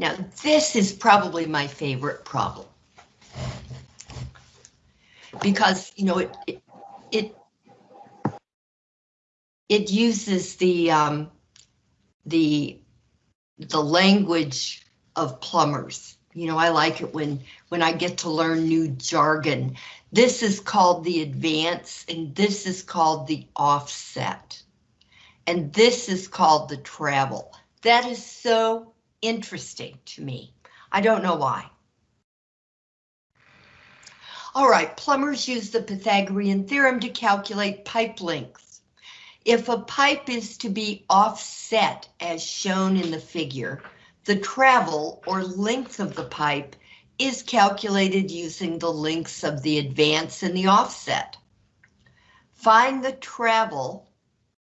Now, this is probably my favorite problem. Because, you know, it, it, it, uses the, um, the, the language of plumbers. You know, I like it when, when I get to learn new jargon. This is called the advance and this is called the offset. And this is called the travel. That is so interesting to me. I don't know why. All right, plumbers use the Pythagorean theorem to calculate pipe lengths. If a pipe is to be offset as shown in the figure, the travel or length of the pipe is calculated using the lengths of the advance and the offset. Find the travel,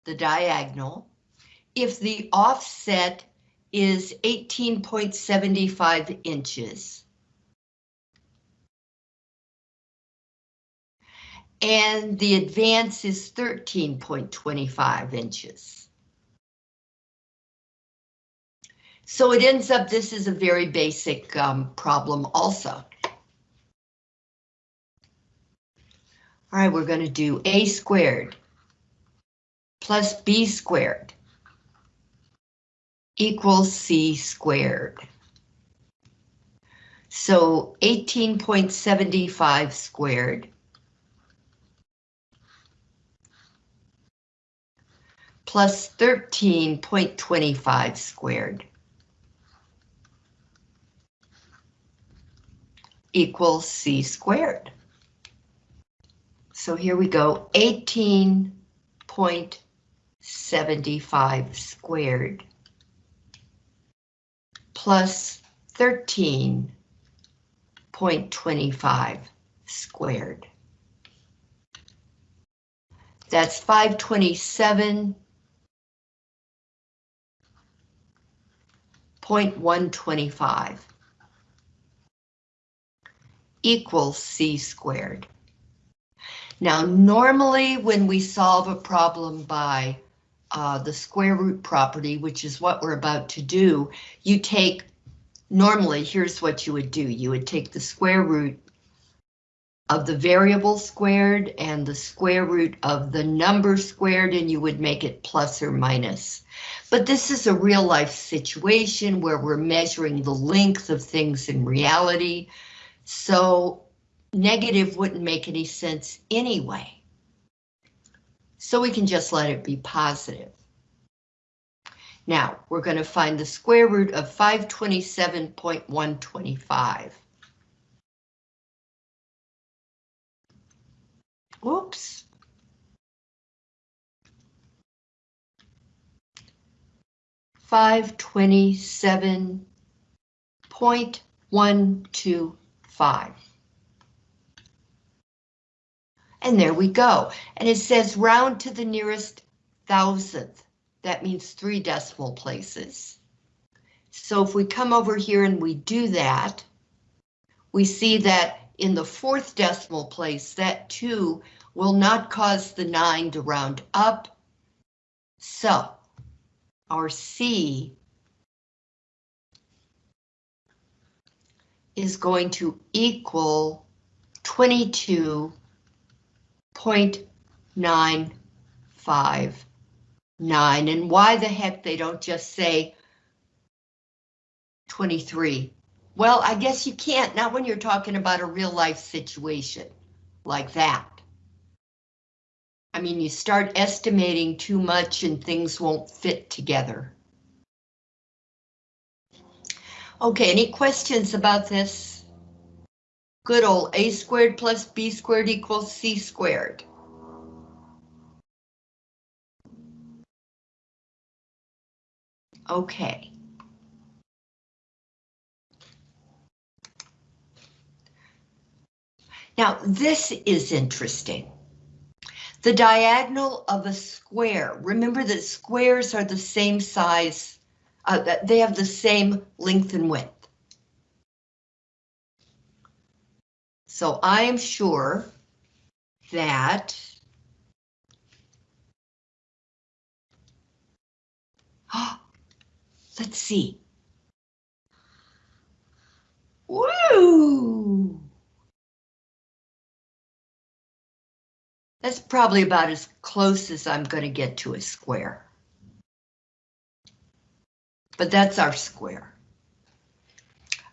the diagonal, if the offset is 18.75 inches. And the advance is 13.25 inches. So it ends up, this is a very basic um, problem also. All right, we're going to do a squared plus b squared equals c squared. So 18.75 squared plus 13.25 squared. equals c squared. So here we go, 18.75 squared plus 13.25 squared. That's 527 point one twenty five equals c squared. Now, normally when we solve a problem by uh, the square root property, which is what we're about to do, you take, normally here's what you would do. You would take the square root of the variable squared and the square root of the number squared and you would make it plus or minus. But this is a real life situation where we're measuring the length of things in reality. So negative wouldn't make any sense anyway. So we can just let it be positive. Now, we're going to find the square root of 527.125. Whoops. Five twenty seven point one two 5. And there we go. And it says round to the nearest thousandth. That means three decimal places. So if we come over here and we do that, we see that in the fourth decimal place, that 2 will not cause the 9 to round up. So our C is going to equal 22.959. And why the heck they don't just say 23? Well, I guess you can't, not when you're talking about a real life situation like that. I mean, you start estimating too much and things won't fit together. Okay, any questions about this? Good old a squared plus b squared equals c squared. Okay. Now, this is interesting. The diagonal of a square. Remember that squares are the same size uh, they have the same length and width. So I am sure that let's see. Ooh. That's probably about as close as I'm going to get to a square. But that's our square.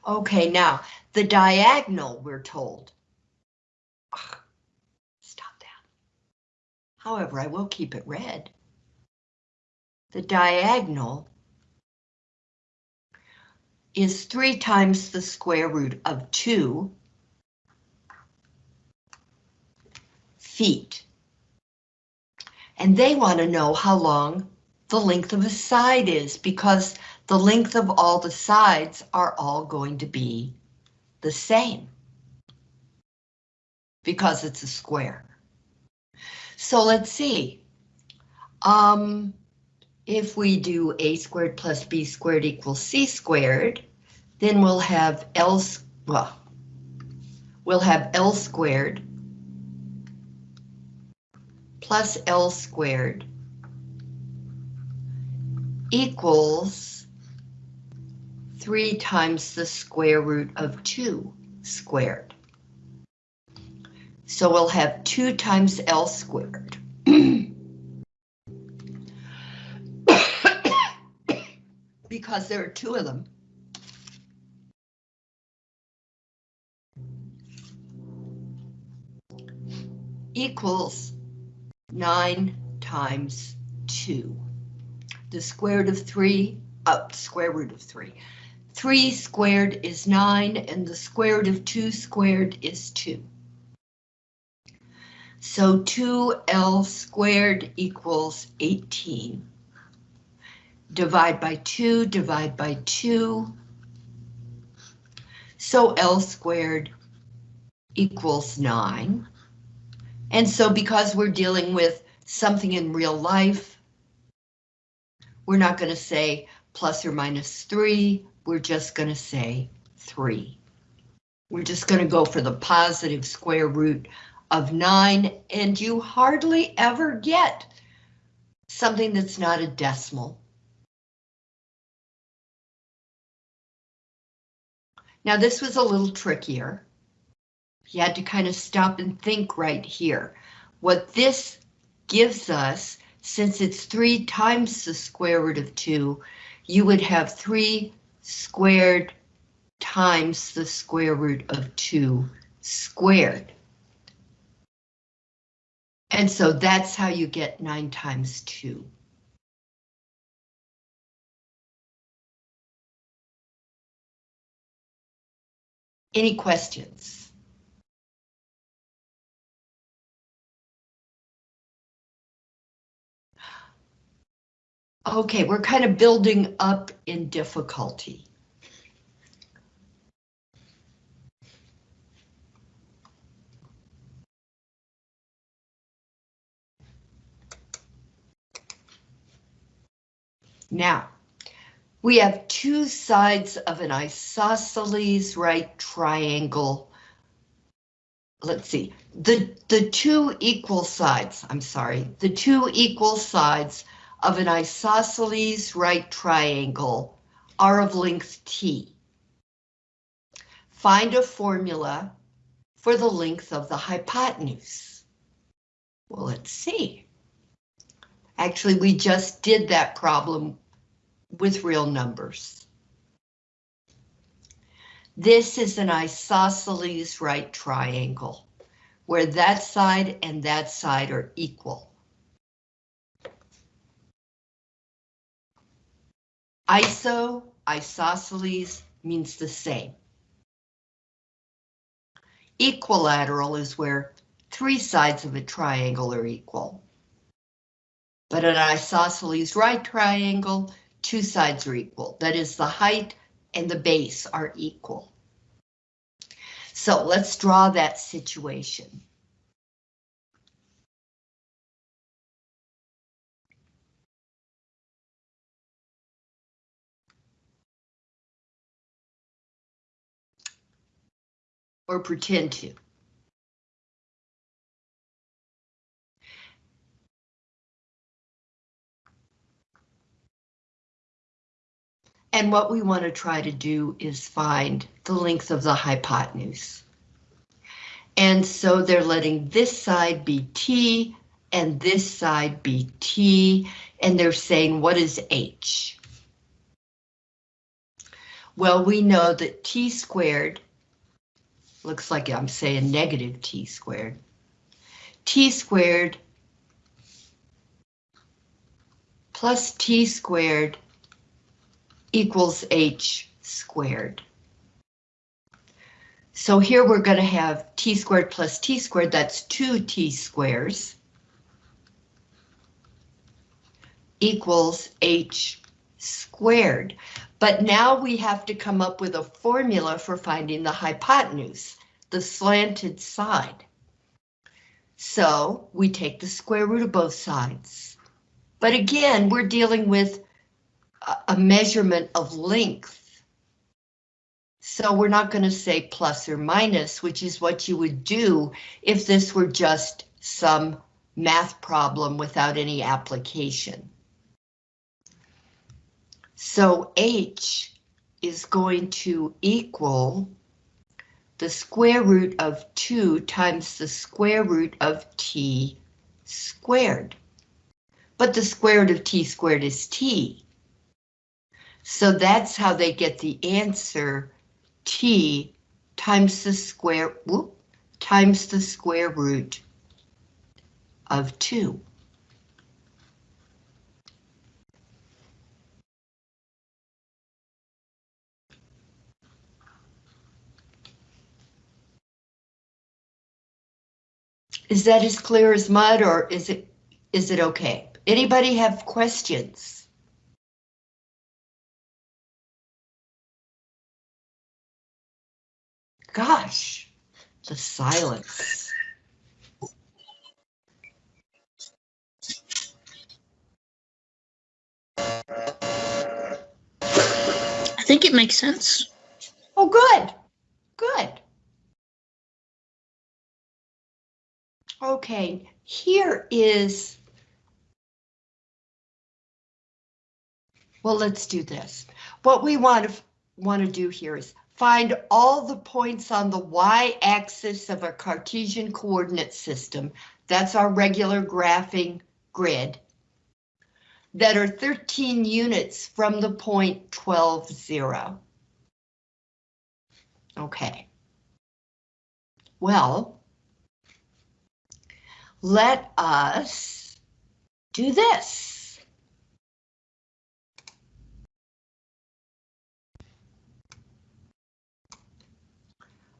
Okay, now the diagonal, we're told. Ugh, stop that. However, I will keep it red. The diagonal is 3 times the square root of 2 feet. And they want to know how long the length of a side is because the length of all the sides are all going to be the same because it's a square. So let's see. Um, if we do a squared plus b squared equals c squared, then we'll have L, well, we'll have L squared plus L squared equals 3 times the square root of 2 squared. So we'll have 2 times L squared. because there are two of them. equals 9 times 2. The square root of 3, uh, square root of 3. 3 squared is 9, and the square root of 2 squared is 2. So 2L squared equals 18. Divide by 2, divide by 2. So L squared equals 9. And so because we're dealing with something in real life, we're not going to say plus or minus 3, we're just going to say 3. We're just going to go for the positive square root of 9, and you hardly ever get something that's not a decimal. Now this was a little trickier. You had to kind of stop and think right here. What this gives us, since it's 3 times the square root of 2, you would have 3 squared times the square root of 2 squared. And so that's how you get 9 times 2. Any questions? Okay, we're kind of building up in difficulty. Now, we have two sides of an isosceles right triangle. Let's see, the, the two equal sides, I'm sorry, the two equal sides of an isosceles right triangle are of length t. Find a formula for the length of the hypotenuse. Well, let's see. Actually, we just did that problem with real numbers. This is an isosceles right triangle, where that side and that side are equal. Iso, isosceles means the same. Equilateral is where three sides of a triangle are equal. But an isosceles right triangle, two sides are equal. That is the height and the base are equal. So let's draw that situation. Or pretend to. And what we want to try to do is find the length of the hypotenuse. And so they're letting this side be t and this side be t, and they're saying, what is h? Well, we know that t squared, looks like I'm saying negative t squared, t squared plus t squared equals h squared. So here we're going to have t squared plus t squared, that's two t squares. equals h squared. But now we have to come up with a formula for finding the hypotenuse, the slanted side. So we take the square root of both sides. But again, we're dealing with a measurement of length. So we're not going to say plus or minus, which is what you would do if this were just some math problem without any application. So h is going to equal the square root of 2 times the square root of t squared. But the square root of t squared is t. So that's how they get the answer t times the square, whoop, times the square root of 2. Is that as clear as mud or is it is it okay? Anybody have questions? Gosh, the silence. I think it makes sense. Oh, good, good. Okay, here is. Well, let's do this. What we want to want to do here is find all the points on the y-axis of a Cartesian coordinate system. That's our regular graphing grid. That are 13 units from the point 12, 0. Okay. Well, let us do this.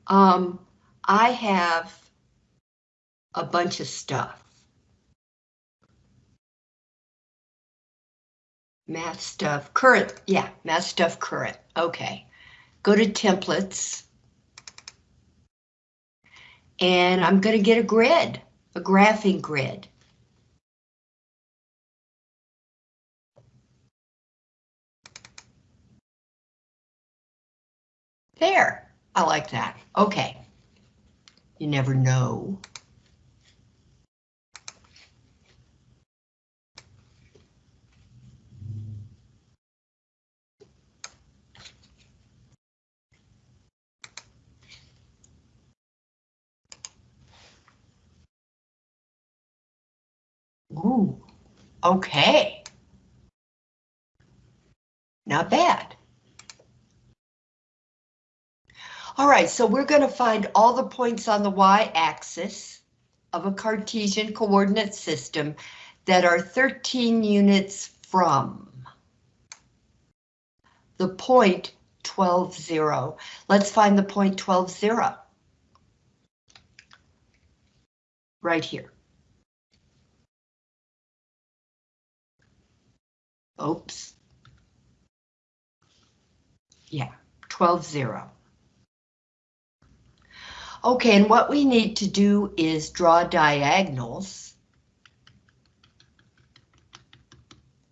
Um, I have a bunch of stuff. Math stuff, current, yeah, math stuff current, okay. Go to templates. And I'm gonna get a grid a graphing grid. There, I like that. Okay. You never know. Ooh, okay. Not bad. All right, so we're going to find all the points on the y-axis of a Cartesian coordinate system that are 13 units from the point 12, 0. Let's find the point 12, 0. Right here. Oops. Yeah, 12, 0. Okay, and what we need to do is draw diagonals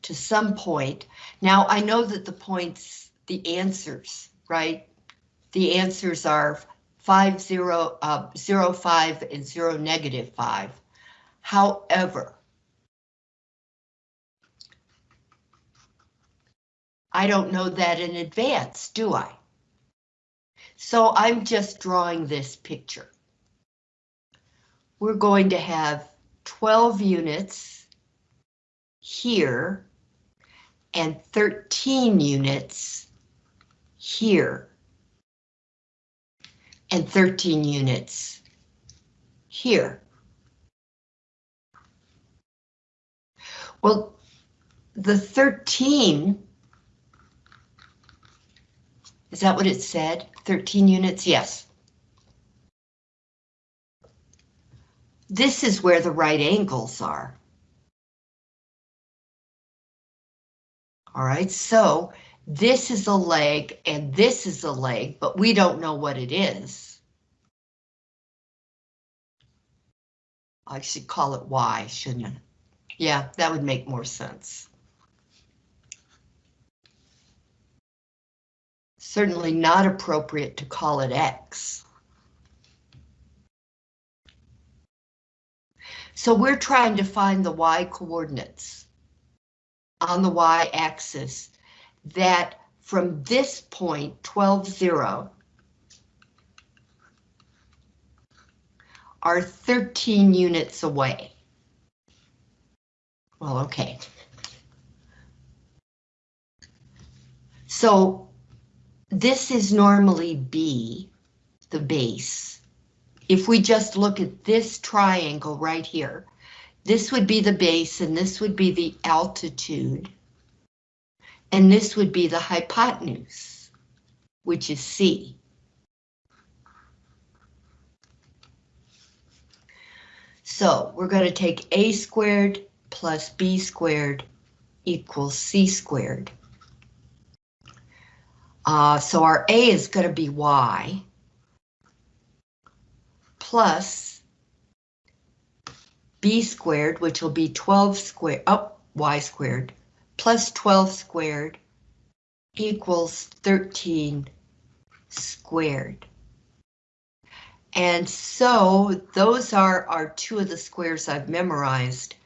to some point. Now, I know that the points, the answers, right? The answers are 5, 0, uh, 0, 5, and 0, negative 5. However, I don't know that in advance, do I? So I'm just drawing this picture. We're going to have 12 units here and 13 units here and 13 units here. Well, the 13, is that what it said? 13 units? Yes. This is where the right angles are. All right, so this is a leg and this is a leg, but we don't know what it is. I should call it Y, shouldn't I? Yeah, that would make more sense. Certainly not appropriate to call it X. So we're trying to find the Y coordinates on the Y axis that from this point, 12, 0, are 13 units away. Well, okay. So this is normally B, the base. If we just look at this triangle right here, this would be the base and this would be the altitude. And this would be the hypotenuse, which is C. So we're going to take A squared plus B squared equals C squared. Uh, so our A is going to be Y plus B squared, which will be 12 squared, oh, Y squared, plus 12 squared equals 13 squared. And so those are, are two of the squares I've memorized,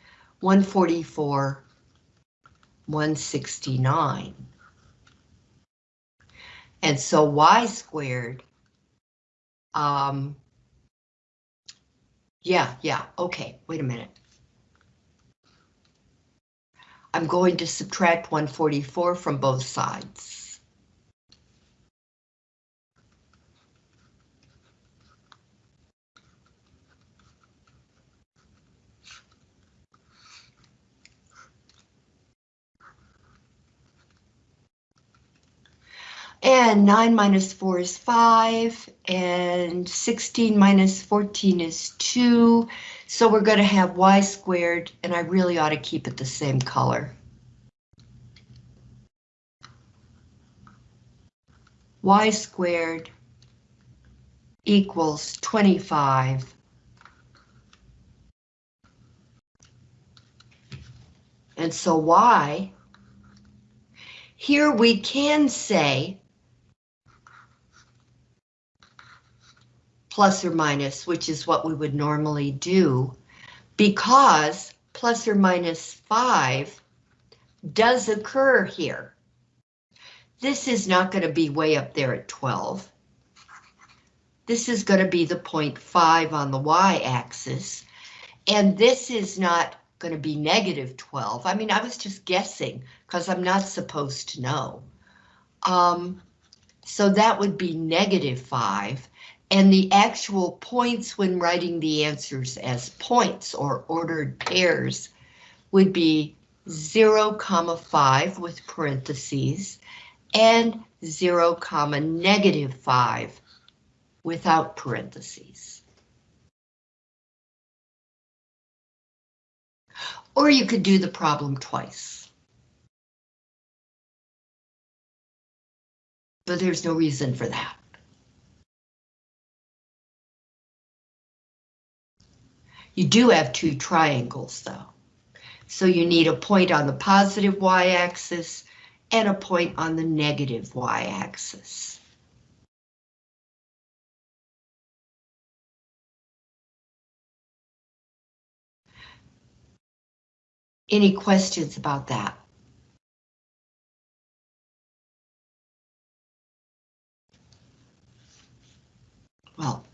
144, 169. And so y squared, um, yeah, yeah, okay, wait a minute. I'm going to subtract 144 from both sides. And 9 minus 4 is 5, and 16 minus 14 is 2. So we're going to have y squared, and I really ought to keep it the same color. y squared equals 25. And so y, here we can say plus or minus, which is what we would normally do, because plus or minus 5 does occur here. This is not going to be way up there at 12. This is going to be the 5 on the y-axis, and this is not going to be negative 12. I mean, I was just guessing because I'm not supposed to know. Um, so that would be negative 5, and the actual points when writing the answers as points or ordered pairs would be 0, comma 5 with parentheses, and 0, comma negative 5 without parentheses. Or you could do the problem twice. But there's no reason for that. You do have two triangles though. So you need a point on the positive y-axis and a point on the negative y-axis. Any questions about that? Well,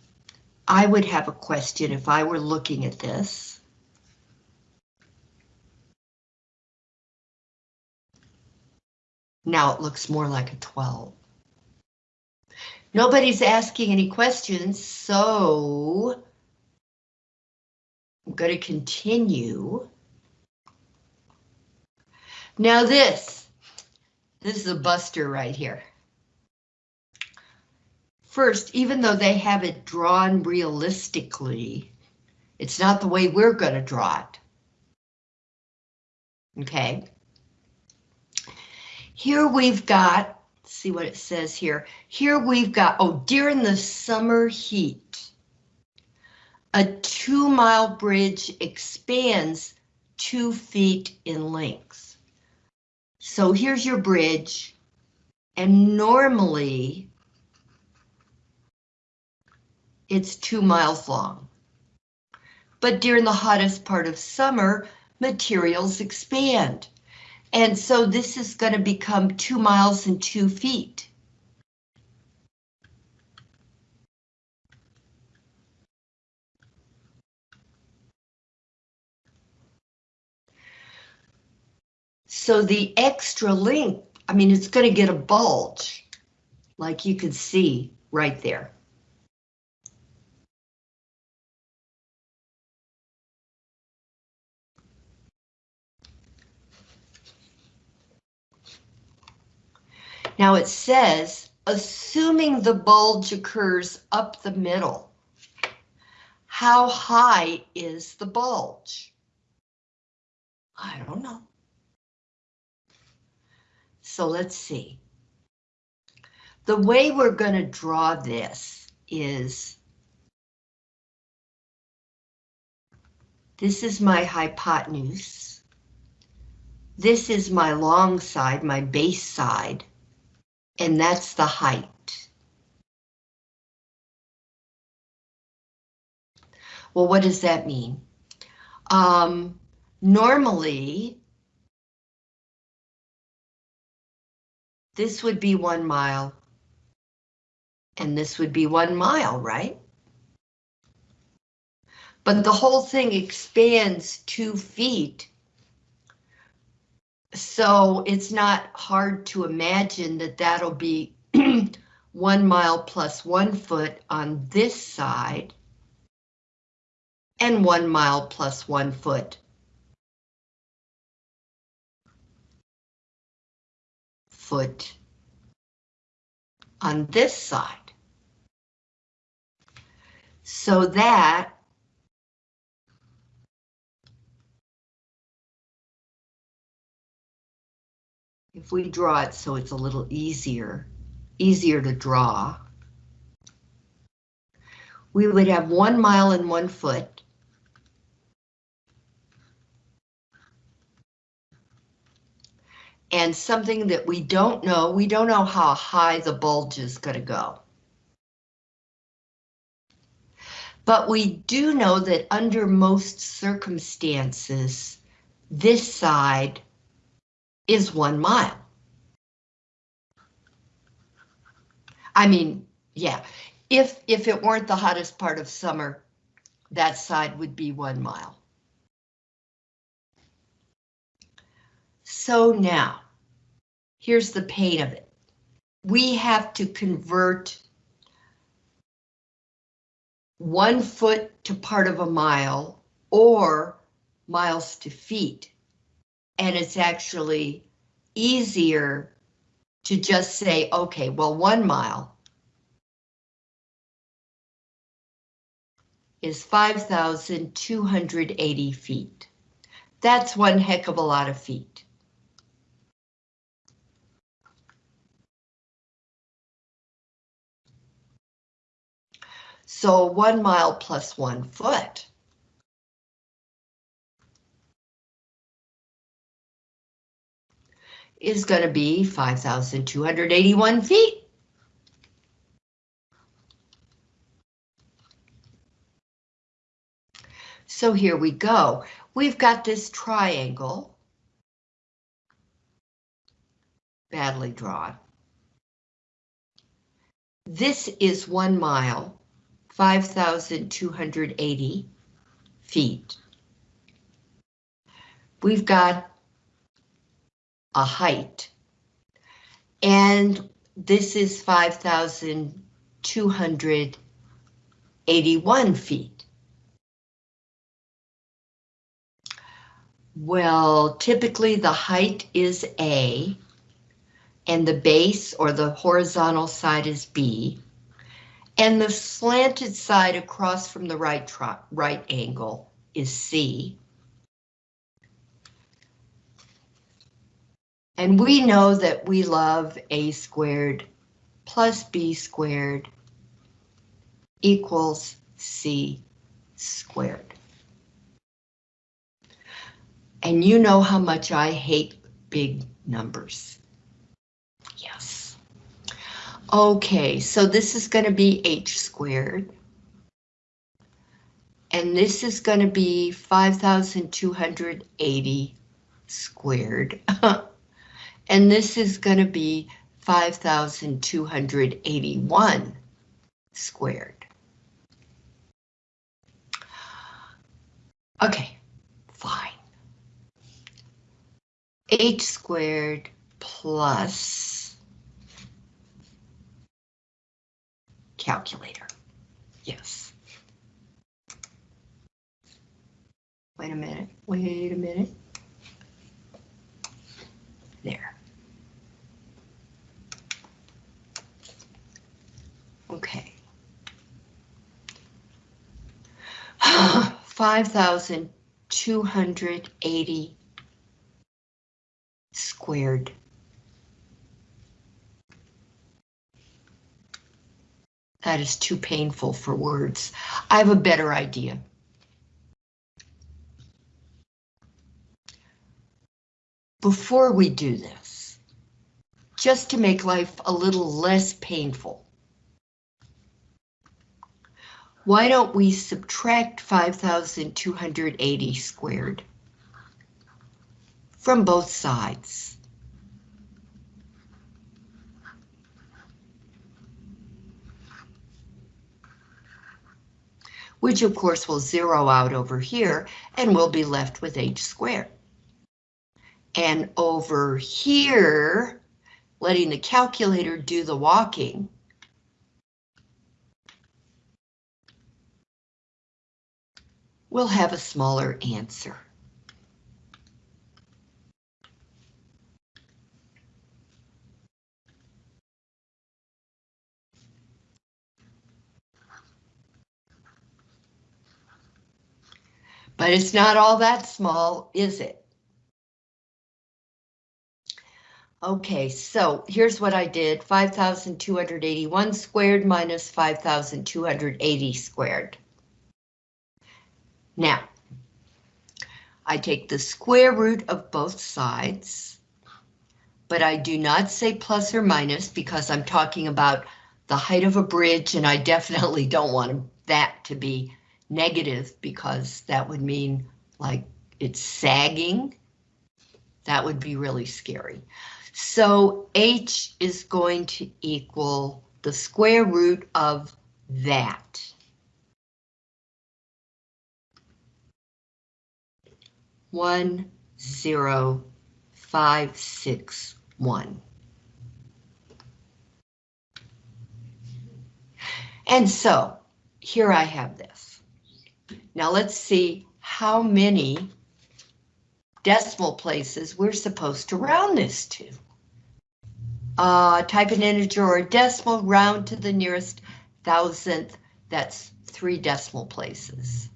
I would have a question if I were looking at this. Now it looks more like a 12. Nobody's asking any questions, so I'm going to continue. Now this, this is a buster right here. First, even though they have it drawn realistically, it's not the way we're going to draw it. Okay. Here we've got, see what it says here. Here we've got, oh, during the summer heat, a two mile bridge expands two feet in length. So here's your bridge, and normally it's two miles long. But during the hottest part of summer, materials expand. And so this is going to become two miles and two feet. So the extra length, I mean, it's going to get a bulge, like you can see right there. Now it says, assuming the bulge occurs up the middle, how high is the bulge? I don't know. So let's see. The way we're going to draw this is this is my hypotenuse. This is my long side, my base side and that's the height. Well, what does that mean? Um, normally, this would be one mile, and this would be one mile, right? But the whole thing expands two feet so it's not hard to imagine that that'll be one mile plus one foot on this side and one mile plus one foot. Foot on this side. So that if we draw it so it's a little easier, easier to draw, we would have one mile and one foot. And something that we don't know, we don't know how high the bulge is going to go. But we do know that under most circumstances, this side is one mile. I mean, yeah, if, if it weren't the hottest part of summer, that side would be one mile. So now, here's the pain of it. We have to convert one foot to part of a mile or miles to feet and it's actually easier to just say, okay, well, one mile is 5,280 feet. That's one heck of a lot of feet. So one mile plus one foot is going to be 5,281 feet. So here we go. We've got this triangle. Badly drawn. This is one mile. 5,280 feet. We've got a height. And this is 5,281 feet. Well, typically the height is A, and the base or the horizontal side is B, and the slanted side across from the right, right angle is C. And we know that we love A squared plus B squared equals C squared. And you know how much I hate big numbers. Yes. Okay, so this is going to be h squared. And this is going to be 5,280 squared. and this is going to be 5,281 squared. Okay, fine h squared plus calculator. Yes. Wait a minute, wait a minute. There. Okay. Five thousand two hundred eighty squared. That is too painful for words. I have a better idea. Before we do this, just to make life a little less painful, why don't we subtract 5,280 squared? from both sides. Which of course will zero out over here and we'll be left with h squared. And over here, letting the calculator do the walking, we'll have a smaller answer. But it's not all that small, is it? Okay, so here's what I did, 5,281 squared minus 5,280 squared. Now, I take the square root of both sides, but I do not say plus or minus because I'm talking about the height of a bridge and I definitely don't want that to be negative because that would mean like it's sagging. That would be really scary. So h is going to equal the square root of that. One, zero, five, six, one. And so here I have this. Now let's see how many decimal places we're supposed to round this to. Uh, type an integer or a decimal, round to the nearest thousandth, that's three decimal places.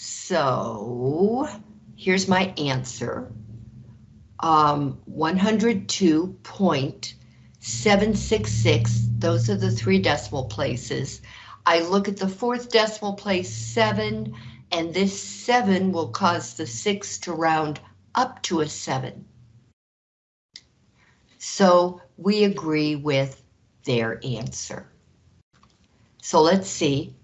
So here's my answer. Um, 102.766, those are the three decimal places. I look at the fourth decimal place seven, and this seven will cause the six to round up to a seven. So we agree with their answer. So let's see.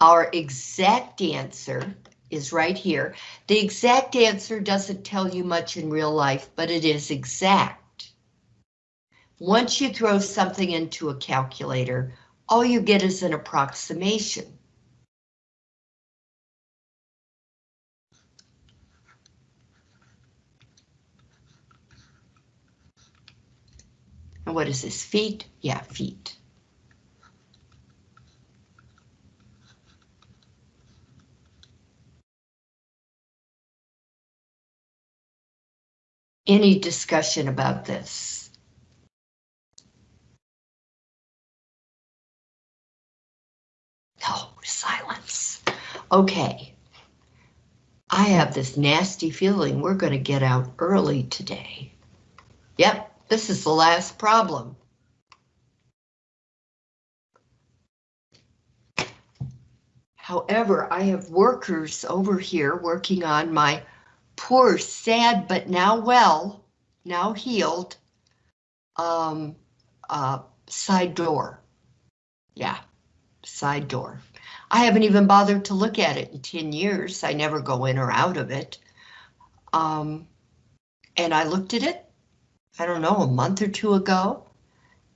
Our exact answer is right here. The exact answer doesn't tell you much in real life, but it is exact. Once you throw something into a calculator, all you get is an approximation. And what is this, feet? Yeah, feet. Any discussion about this? No, silence. Okay. I have this nasty feeling we're going to get out early today. Yep, this is the last problem. However, I have workers over here working on my poor, sad, but now well, now healed, um, uh, side door. Yeah, side door. I haven't even bothered to look at it in 10 years. I never go in or out of it. Um, and I looked at it, I don't know, a month or two ago,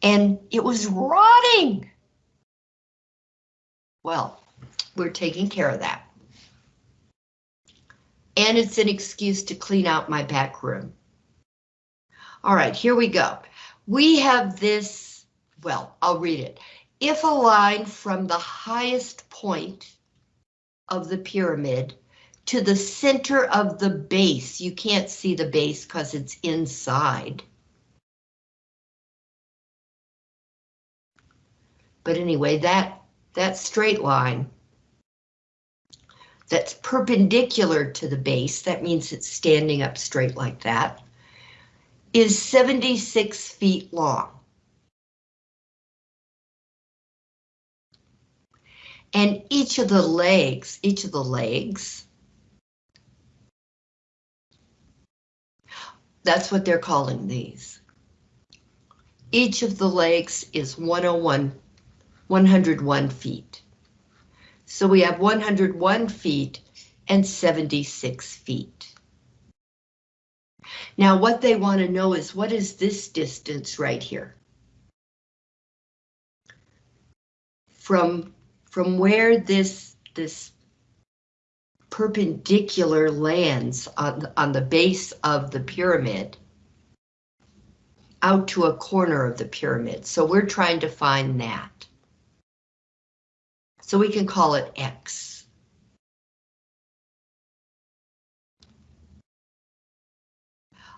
and it was rotting. Well, we're taking care of that. And it's an excuse to clean out my back room. All right, here we go. We have this, well, I'll read it. If a line from the highest point of the pyramid to the center of the base, you can't see the base because it's inside. But anyway, that, that straight line that's perpendicular to the base, that means it's standing up straight like that, is 76 feet long. And each of the legs, each of the legs, that's what they're calling these. Each of the legs is 101, 101 feet. So we have 101 feet and 76 feet. Now what they want to know is what is this distance right here? From from where this this perpendicular lands on, on the base of the pyramid out to a corner of the pyramid. So we're trying to find that. So we can call it X.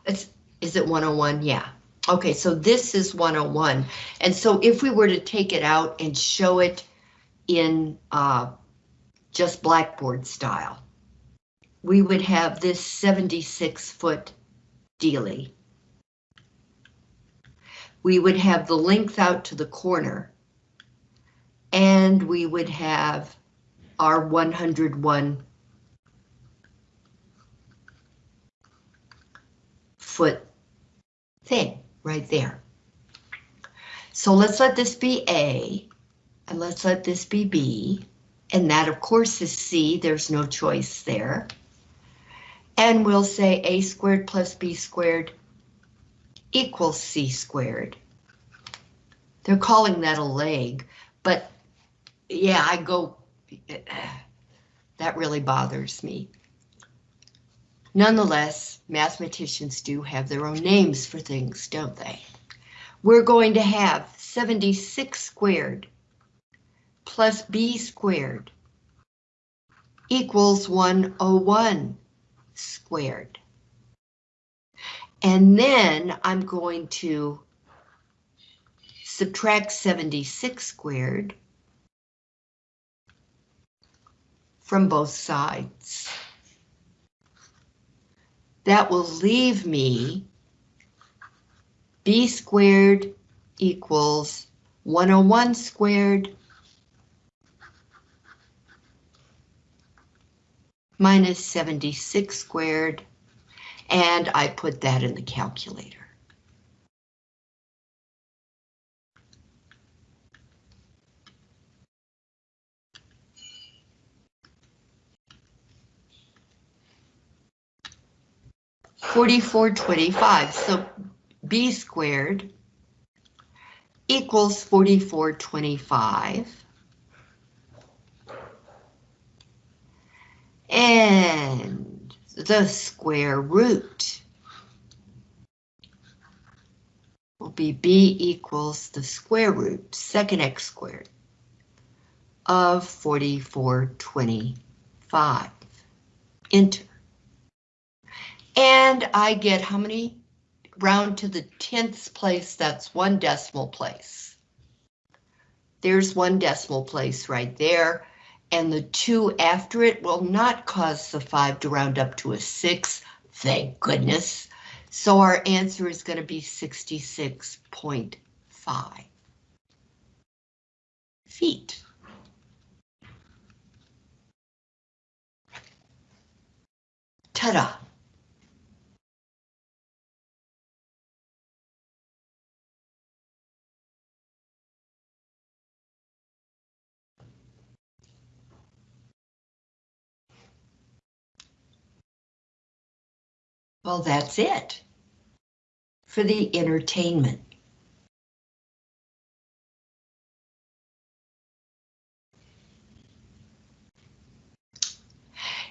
It's, is it 101? Yeah. Okay, so this is 101. And so if we were to take it out and show it in uh, just Blackboard style, we would have this 76 foot dealie. We would have the length out to the corner and we would have our 101 foot thing right there. So let's let this be A, and let's let this be B, and that of course is C, there's no choice there. And we'll say A squared plus B squared equals C squared. They're calling that a leg, but yeah, I go, that really bothers me. Nonetheless, mathematicians do have their own names for things, don't they? We're going to have 76 squared plus b squared equals 101 squared. And then I'm going to subtract 76 squared from both sides. That will leave me b squared equals 101 squared minus 76 squared, and I put that in the calculator. Forty-four twenty-five, so b squared equals 4425. And the square root will be b equals the square root, second x squared, of 4425. Enter. And I get how many? Round to the tenths place, that's one decimal place. There's one decimal place right there, and the two after it will not cause the five to round up to a six, thank goodness. So our answer is going to be 66.5 feet. Ta-da! Well, that's it for the entertainment.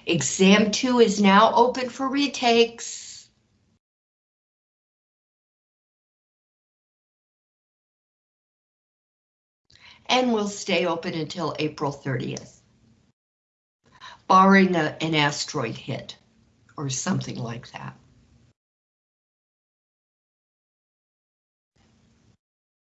Exam two is now open for retakes. And will stay open until April 30th. Barring a, an asteroid hit or something like that.